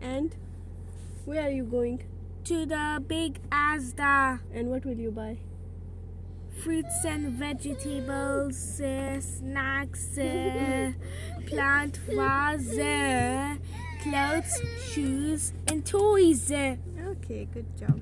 And where are you going? To the big Asda. And what will you buy? Fruits and vegetables, uh, snacks, uh, plant vase, uh, clothes, shoes, and toys. Eh. Okay, good job.